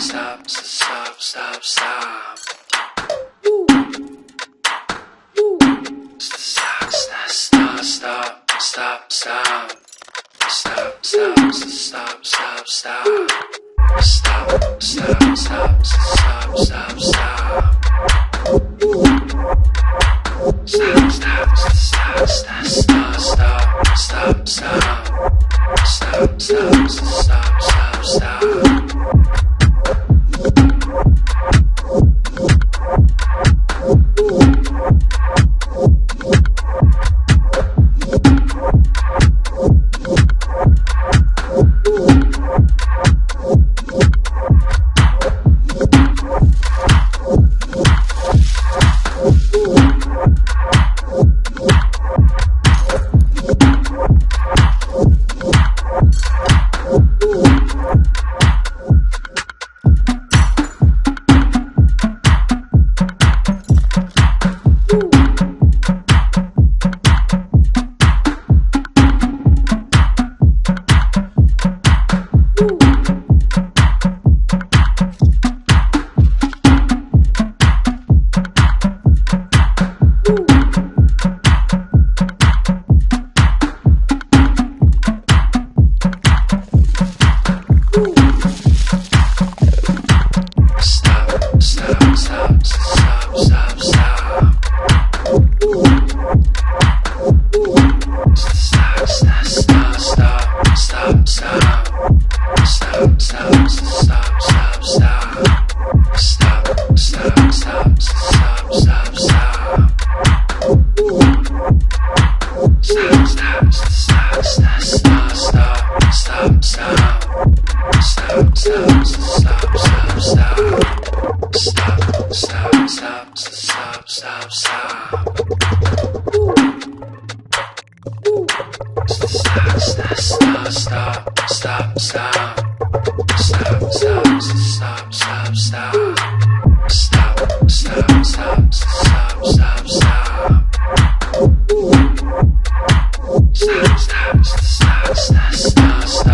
stop, stop, stop, stop, stop. Stop, stop, stop, stop, stop, stop. Stop, stop, stop, stop, stop. Stop, stop, stop, stop, stop, stop. Stop, stop, stop, stop, stop, stop, stop, stop. Stop, stop, stop, stop, stop. Stop, stop, stop, stop. Stop, stop, stop, stop, stop. Stop, stop, stop, stop, stop, stop. Stop, stop, stop, stop, stop, stop. Stop, stop, stop, stop, stop. Stop, stop, stop, stop, stop, stop. Stop, stop, stop, stop, stop,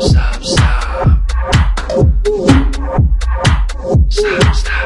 stop, stop. Stop, stop.